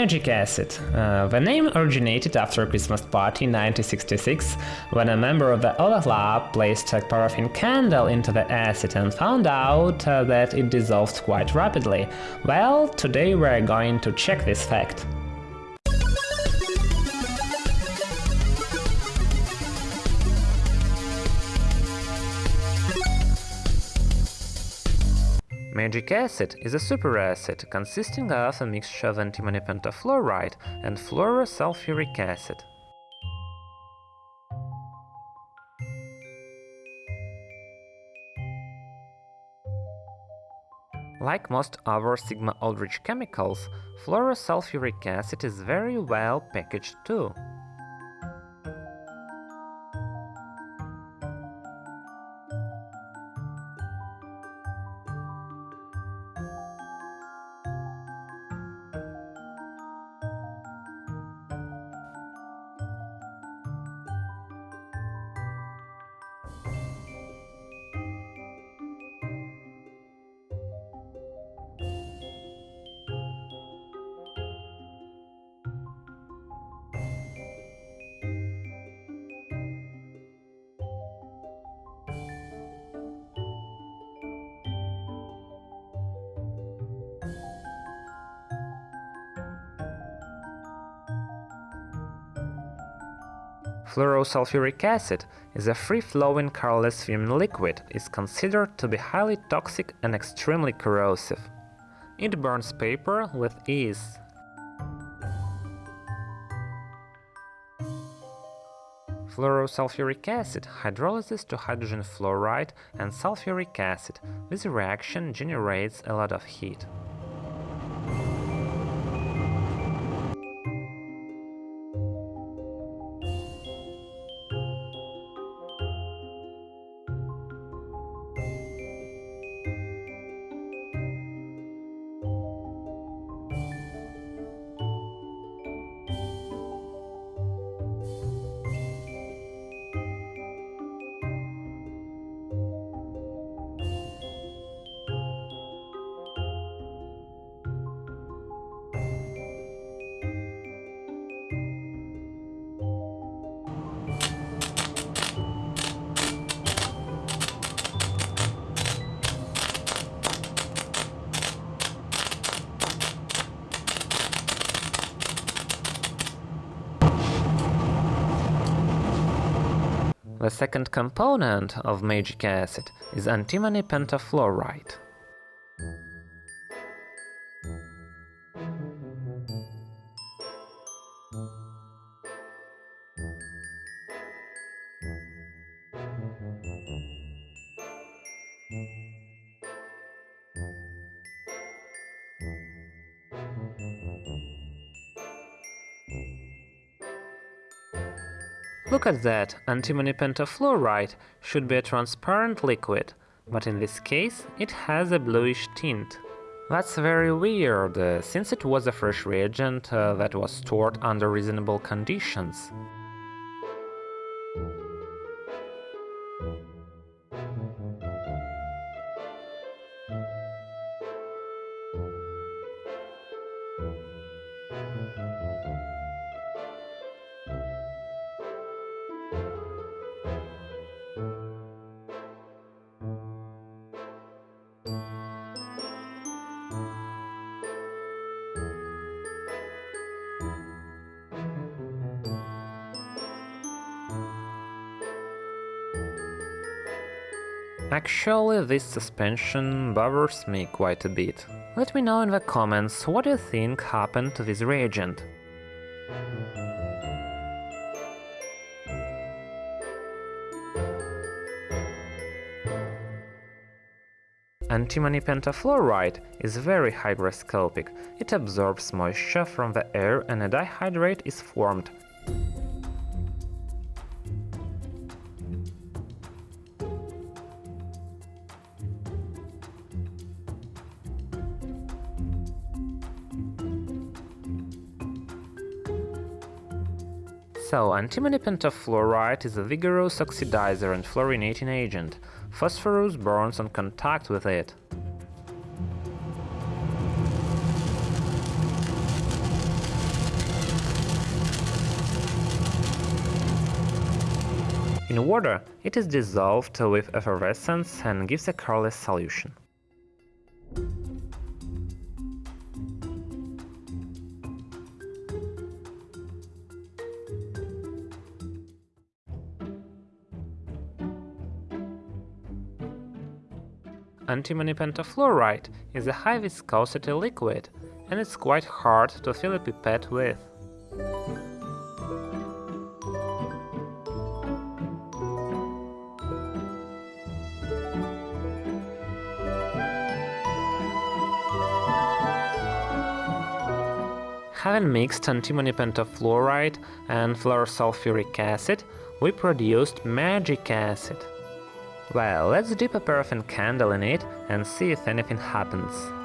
Magic acid. Uh, the name originated after a Christmas party in 1966, when a member of the Olah lab placed a paraffin candle into the acid and found out uh, that it dissolved quite rapidly. Well, today we're going to check this fact. Magic acid is a superacid consisting of a mixture of antimony pentafluoride and fluorosulfuric acid. Like most other Sigma-Aldrich chemicals, fluorosulfuric acid is very well packaged too. Fluorosulfuric acid is a free-flowing colorless fumed liquid is considered to be highly toxic and extremely corrosive. It burns paper with ease. Fluorosulfuric acid hydrolyzes to hydrogen fluoride and sulfuric acid. This reaction generates a lot of heat. The second component of magic acid is antimony pentafluoride. Look at that, antimony pentafluoride should be a transparent liquid, but in this case it has a bluish tint. That's very weird, uh, since it was a fresh reagent uh, that was stored under reasonable conditions. Actually, this suspension bothers me quite a bit. Let me know in the comments what you think happened to this reagent. Antimony pentafluoride is very hygroscopic, it absorbs moisture from the air and a dihydrate is formed, So, antimony pentafluoride is a vigorous oxidizer and fluorinating agent. Phosphorus burns on contact with it. In water, it is dissolved with effervescence and gives a colorless solution. Antimony pentafluoride is a high viscosity liquid and it's quite hard to fill a pipette with. Having mixed antimony pentafluoride and fluorosulfuric acid, we produced magic acid. Well, let's dip a paraffin candle in it and see if anything happens.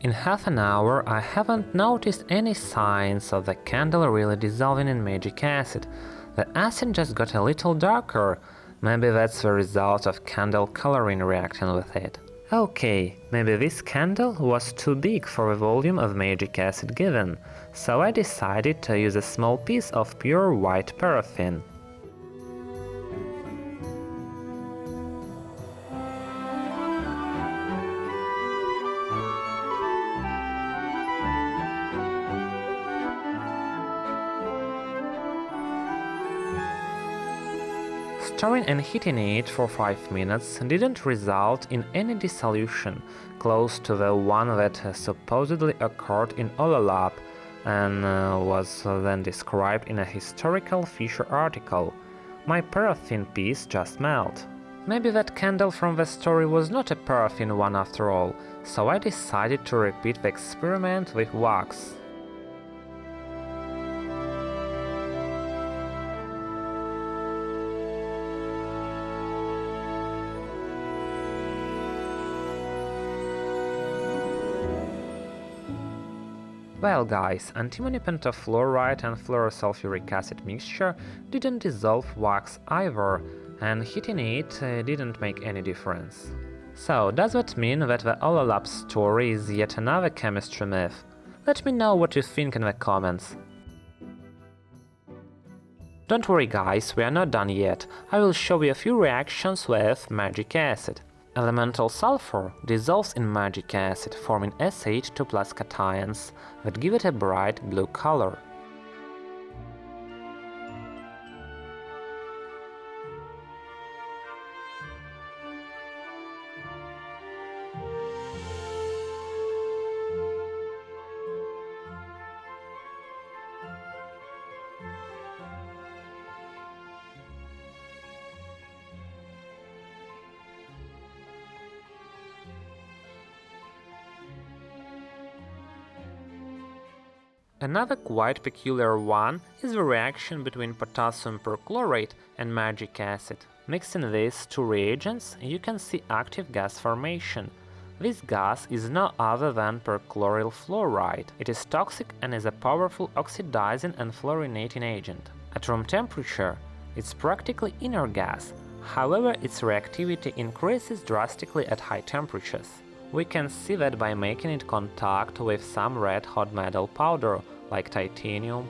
In half an hour I haven't noticed any signs of the candle really dissolving in magic acid. The acid just got a little darker, maybe that's the result of candle coloring reacting with it. Okay, maybe this candle was too big for the volume of magic acid given, so I decided to use a small piece of pure white paraffin. Stirring and heating it for 5 minutes didn't result in any dissolution close to the one that supposedly occurred in Olah lab and uh, was then described in a historical Fisher article. My paraffin piece just melted. Maybe that candle from the story was not a paraffin one after all, so I decided to repeat the experiment with wax. Well guys, antimony pentafluoride and fluorosulfuric acid mixture didn't dissolve wax either, and heating it uh, didn't make any difference. So, does that mean that the Olah lab story is yet another chemistry myth? Let me know what you think in the comments. Don't worry guys, we are not done yet, I will show you a few reactions with magic acid. Elemental sulfur dissolves in magic acid, forming SH2 plus cations that give it a bright blue color. Another quite peculiar one is the reaction between potassium perchlorate and magic acid. Mixing these two reagents, you can see active gas formation. This gas is no other than perchloryl fluoride. It is toxic and is a powerful oxidizing and fluorinating agent. At room temperature, it's practically inert gas, however its reactivity increases drastically at high temperatures. We can see that by making it contact with some red hot metal powder, like titanium.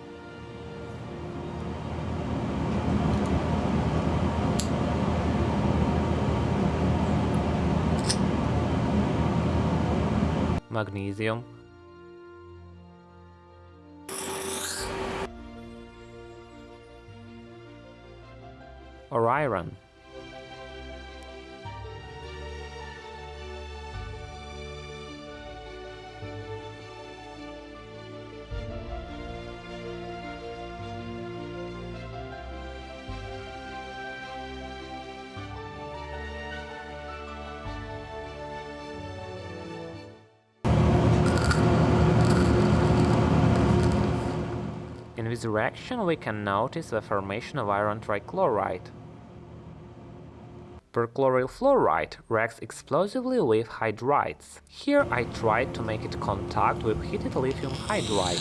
Magnesium. Or iron. In this reaction we can notice the formation of iron trichloride. Perchloryl fluoride reacts explosively with hydrides. Here I tried to make it contact with heated lithium hydride.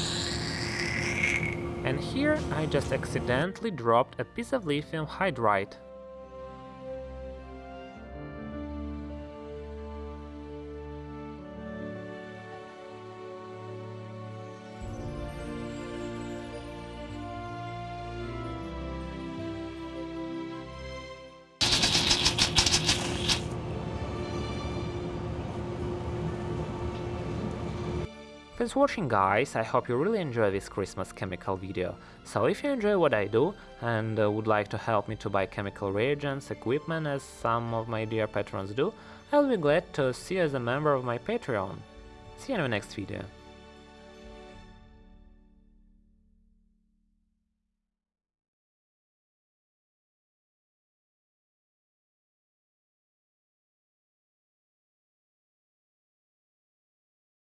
And here I just accidentally dropped a piece of lithium hydride. Thanks for watching guys, I hope you really enjoy this Christmas chemical video. So if you enjoy what I do and uh, would like to help me to buy chemical reagents, equipment as some of my dear patrons do, I'll be glad to see you as a member of my Patreon. See you in the next video.